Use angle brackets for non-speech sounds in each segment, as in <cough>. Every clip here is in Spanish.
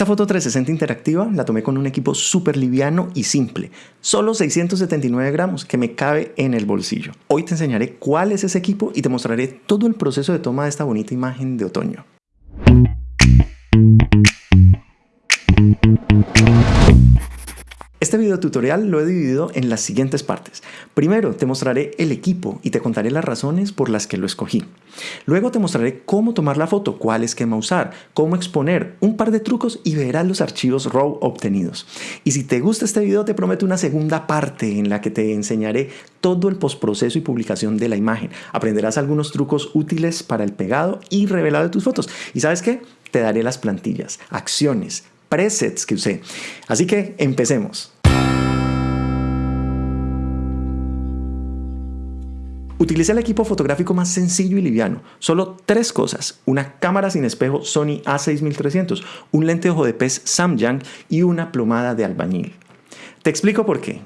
Esta foto 360 interactiva la tomé con un equipo súper liviano y simple, solo 679 gramos que me cabe en el bolsillo. Hoy te enseñaré cuál es ese equipo y te mostraré todo el proceso de toma de esta bonita imagen de otoño. Este video tutorial lo he dividido en las siguientes partes. Primero te mostraré el equipo y te contaré las razones por las que lo escogí. Luego te mostraré cómo tomar la foto, cuál esquema usar, cómo exponer, un par de trucos y verás los archivos RAW obtenidos. Y si te gusta este video te prometo una segunda parte en la que te enseñaré todo el postproceso y publicación de la imagen. Aprenderás algunos trucos útiles para el pegado y revelado de tus fotos. ¿Y sabes qué? Te daré las plantillas, acciones, presets que usé. Así que empecemos. Utilicé el equipo fotográfico más sencillo y liviano. Solo tres cosas. Una cámara sin espejo Sony A6300, un lente ojo de pez Samyang y una plomada de albañil. Te explico por qué.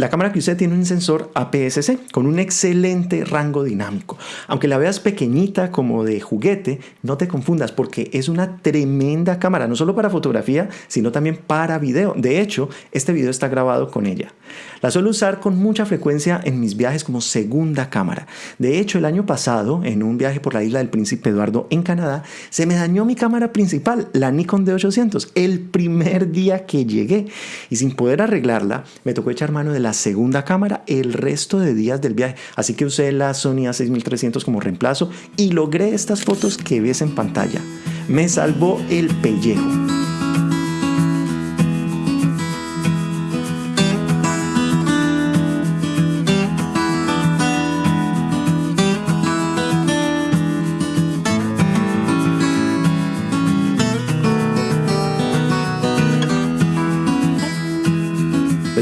La cámara que usé tiene un sensor APS-C con un excelente rango dinámico. Aunque la veas pequeñita como de juguete, no te confundas porque es una tremenda cámara, no solo para fotografía, sino también para video. De hecho, este video está grabado con ella. La suelo usar con mucha frecuencia en mis viajes como segunda cámara. De hecho, el año pasado, en un viaje por la isla del Príncipe Eduardo en Canadá, se me dañó mi cámara principal, la Nikon D800, el primer día que llegué. Y sin poder arreglarla, me tocó echar mano de la segunda cámara el resto de días del viaje. Así que usé la Sony A6300 como reemplazo y logré estas fotos que ves en pantalla. Me salvó el pellejo.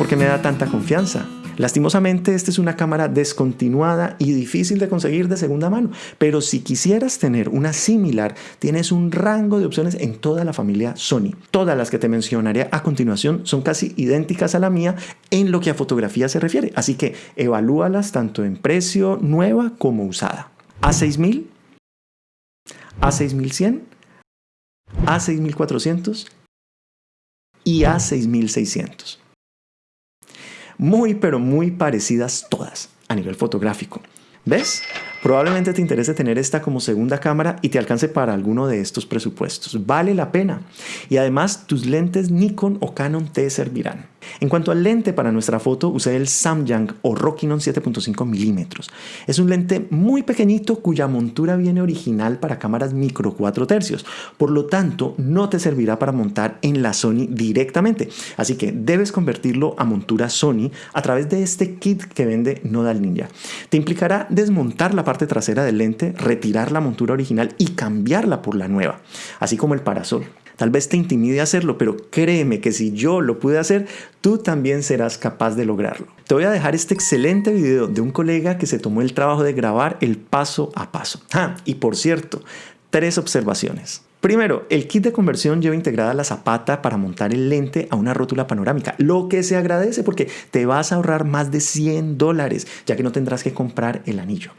Por qué me da tanta confianza? Lastimosamente, esta es una cámara descontinuada y difícil de conseguir de segunda mano, pero si quisieras tener una similar, tienes un rango de opciones en toda la familia Sony. Todas las que te mencionaré a continuación son casi idénticas a la mía en lo que a fotografía se refiere, así que evalúalas tanto en precio nueva como usada. A6000, A6100, A6400 y A6600 muy pero muy parecidas todas a nivel fotográfico. ¿Ves? Probablemente te interese tener esta como segunda cámara y te alcance para alguno de estos presupuestos. Vale la pena. Y además tus lentes Nikon o Canon te servirán. En cuanto al lente para nuestra foto, usé el Samyang o Rokinon 7.5 milímetros. Es un lente muy pequeñito cuya montura viene original para cámaras micro 4 tercios. Por lo tanto, no te servirá para montar en la Sony directamente. Así que debes convertirlo a montura Sony a través de este kit que vende Nodal Ninja. Te implicará desmontar la parte trasera del lente, retirar la montura original y cambiarla por la nueva, así como el parasol. Tal vez te intimide hacerlo, pero créeme que si yo lo pude hacer, tú también serás capaz de lograrlo. Te voy a dejar este excelente video de un colega que se tomó el trabajo de grabar el paso a paso. Ah, y por cierto, tres observaciones. Primero, el kit de conversión lleva integrada la zapata para montar el lente a una rótula panorámica, lo que se agradece porque te vas a ahorrar más de 100 dólares, ya que no tendrás que comprar el anillo.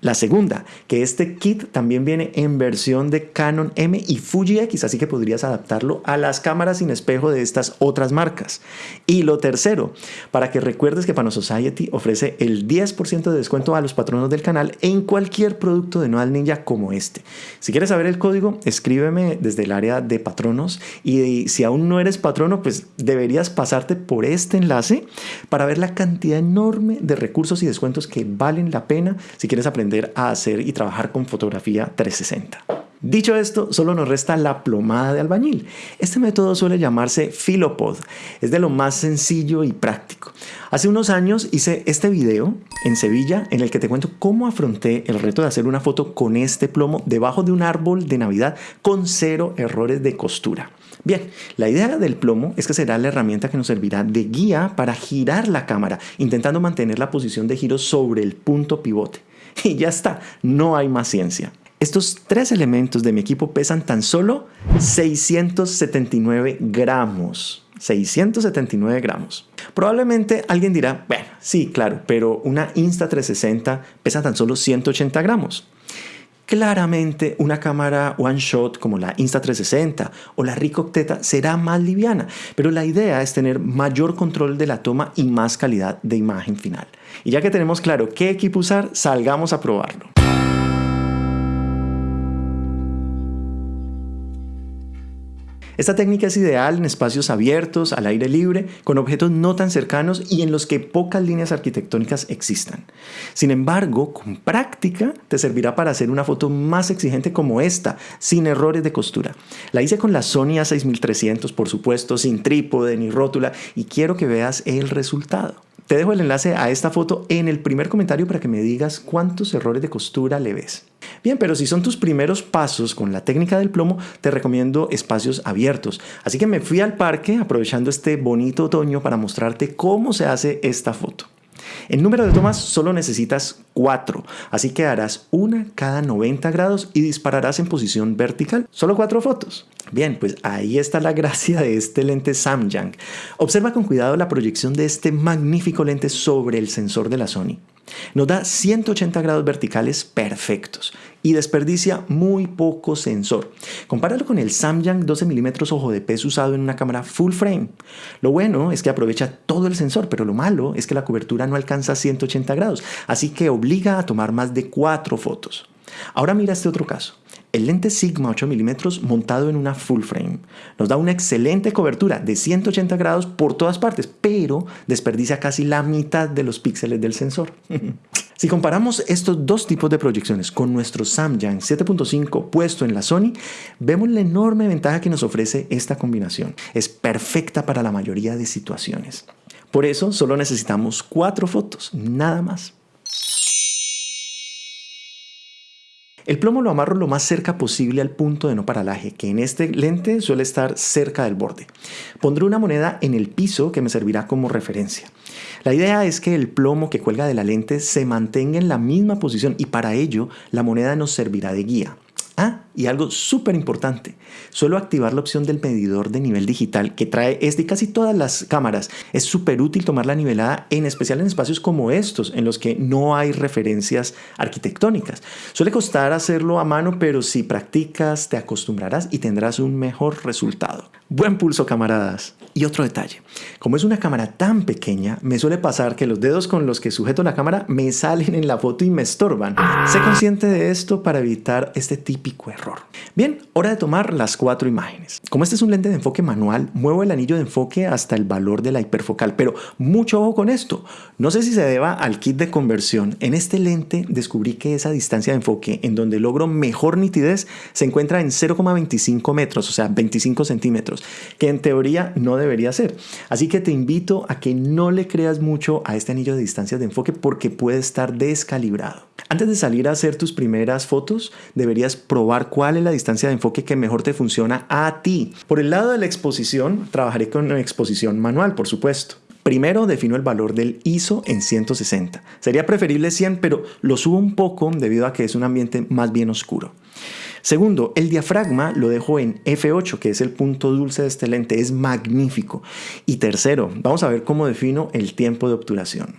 La segunda, que este kit también viene en versión de Canon M y Fuji X, así que podrías adaptarlo a las cámaras sin espejo de estas otras marcas. Y lo tercero, para que recuerdes que Panosociety ofrece el 10% de descuento a los patronos del canal en cualquier producto de Nodal Ninja como este. Si quieres saber el código, escríbeme desde el área de patronos y si aún no eres patrono, pues deberías pasarte por este enlace para ver la cantidad enorme de recursos y descuentos que valen la pena aprender a hacer y trabajar con fotografía 360. Dicho esto, solo nos resta la plomada de albañil. Este método suele llamarse Philopod. Es de lo más sencillo y práctico. Hace unos años hice este video en Sevilla en el que te cuento cómo afronté el reto de hacer una foto con este plomo debajo de un árbol de Navidad con cero errores de costura. Bien, la idea del plomo es que será la herramienta que nos servirá de guía para girar la cámara, intentando mantener la posición de giro sobre el punto pivote. <laughs> Y ya está, no hay más ciencia. Estos tres elementos de mi equipo pesan tan solo 679 gramos. 679 gramos. Probablemente alguien dirá, bueno, sí, claro, pero una Insta360 pesa tan solo 180 gramos. Claramente una cámara one shot como la Insta360 o la Ricoh Octeta será más liviana, pero la idea es tener mayor control de la toma y más calidad de imagen final. Y ya que tenemos claro qué equipo usar, salgamos a probarlo. Esta técnica es ideal en espacios abiertos, al aire libre, con objetos no tan cercanos y en los que pocas líneas arquitectónicas existan. Sin embargo, con práctica te servirá para hacer una foto más exigente como esta, sin errores de costura. La hice con la Sony A6300, por supuesto, sin trípode ni rótula y quiero que veas el resultado. Te dejo el enlace a esta foto en el primer comentario para que me digas cuántos errores de costura le ves. Bien, pero si son tus primeros pasos con la técnica del plomo, te recomiendo espacios abiertos. Así que me fui al parque aprovechando este bonito otoño para mostrarte cómo se hace esta foto. En número de tomas solo necesitas 4, así que harás una cada 90 grados y dispararás en posición vertical. Solo 4 fotos. Bien, pues ahí está la gracia de este lente Samyang. Observa con cuidado la proyección de este magnífico lente sobre el sensor de la Sony. Nos da 180 grados verticales perfectos y desperdicia muy poco sensor. Compáralo con el Samyang 12 mm ojo de pez usado en una cámara full frame. Lo bueno es que aprovecha todo el sensor, pero lo malo es que la cobertura no alcanza 180 grados, así que obliga a tomar más de 4 fotos. Ahora mira este otro caso. El lente Sigma 8 mm montado en una full frame nos da una excelente cobertura de 180 grados por todas partes, pero desperdicia casi la mitad de los píxeles del sensor. <laughs> si comparamos estos dos tipos de proyecciones con nuestro Samyang 7.5 puesto en la Sony, vemos la enorme ventaja que nos ofrece esta combinación. Es perfecta para la mayoría de situaciones. Por eso solo necesitamos cuatro fotos, nada más. El plomo lo amarro lo más cerca posible al punto de no paralaje, que en este lente suele estar cerca del borde. Pondré una moneda en el piso que me servirá como referencia. La idea es que el plomo que cuelga de la lente se mantenga en la misma posición y para ello la moneda nos servirá de guía. Ah, y algo súper importante, suelo activar la opción del medidor de nivel digital que trae es de casi todas las cámaras. Es súper útil tomar la nivelada, en especial en espacios como estos, en los que no hay referencias arquitectónicas. Suele costar hacerlo a mano, pero si practicas te acostumbrarás y tendrás un mejor resultado. Buen pulso, camaradas. Y otro detalle, como es una cámara tan pequeña, me suele pasar que los dedos con los que sujeto la cámara me salen en la foto y me estorban. Sé consciente de esto para evitar este error. Bien, hora de tomar las cuatro imágenes. Como este es un lente de enfoque manual, muevo el anillo de enfoque hasta el valor de la hiperfocal, pero mucho ojo con esto. No sé si se deba al kit de conversión. En este lente descubrí que esa distancia de enfoque en donde logro mejor nitidez se encuentra en 0,25 metros, o sea, 25 centímetros, que en teoría no debe debería ser. Así que te invito a que no le creas mucho a este anillo de distancia de enfoque porque puede estar descalibrado. Antes de salir a hacer tus primeras fotos, deberías probar cuál es la distancia de enfoque que mejor te funciona a ti. Por el lado de la exposición, trabajaré con una exposición manual, por supuesto. Primero defino el valor del ISO en 160. Sería preferible 100, pero lo subo un poco debido a que es un ambiente más bien oscuro. Segundo, el diafragma lo dejo en F8, que es el punto dulce de este lente, es magnífico. Y tercero, vamos a ver cómo defino el tiempo de obturación.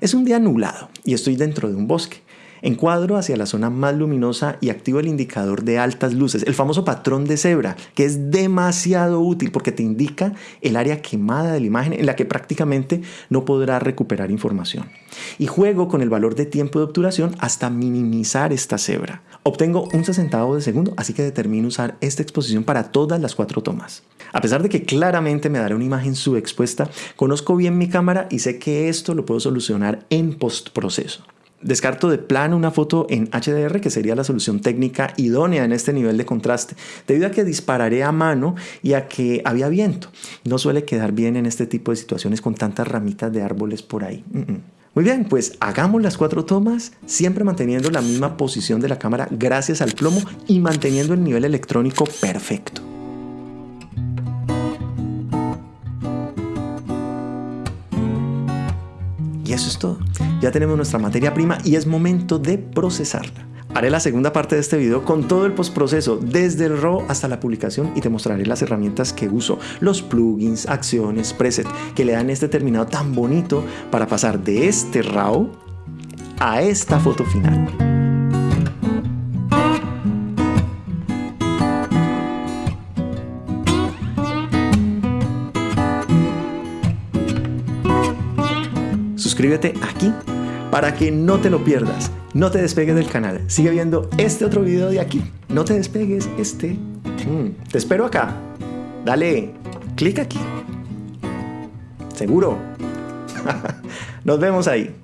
Es un día nublado y estoy dentro de un bosque. Encuadro hacia la zona más luminosa y activo el indicador de altas luces, el famoso patrón de cebra, que es demasiado útil porque te indica el área quemada de la imagen en la que prácticamente no podrás recuperar información. Y juego con el valor de tiempo de obturación hasta minimizar esta cebra. Obtengo un sesentavo de segundo, así que determino usar esta exposición para todas las cuatro tomas. A pesar de que claramente me dará una imagen subexpuesta, conozco bien mi cámara y sé que esto lo puedo solucionar en postproceso. Descarto de plano una foto en HDR que sería la solución técnica idónea en este nivel de contraste, debido a que dispararé a mano y a que había viento. No suele quedar bien en este tipo de situaciones con tantas ramitas de árboles por ahí. Muy bien, pues hagamos las cuatro tomas, siempre manteniendo la misma posición de la cámara gracias al plomo y manteniendo el nivel electrónico perfecto. Y eso es todo. Ya tenemos nuestra materia prima y es momento de procesarla. Haré la segunda parte de este video con todo el postproceso, desde el RAW hasta la publicación y te mostraré las herramientas que uso, los plugins, acciones, preset, que le dan este terminado tan bonito para pasar de este RAW a esta foto final. Suscríbete aquí para que no te lo pierdas. No te despegues del canal. Sigue viendo este otro video de aquí. No te despegues este. Mm, te espero acá. Dale, clic aquí. Seguro. <laughs> Nos vemos ahí.